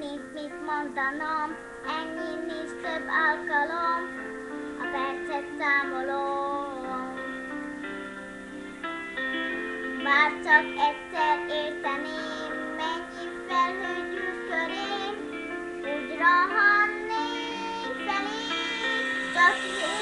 semmit, mit mondanom, ennyi nincs több alkalom, a percet számolom. Már csak egyszer érteném, mennyi felhőgyűlt körém, úgy rohannék felé, csak én.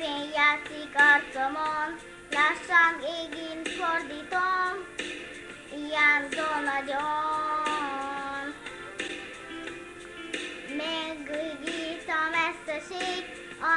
szén játszik arcomon, lassan égint fordítom, hiányzol nagyon. Megügyít a messzeség, a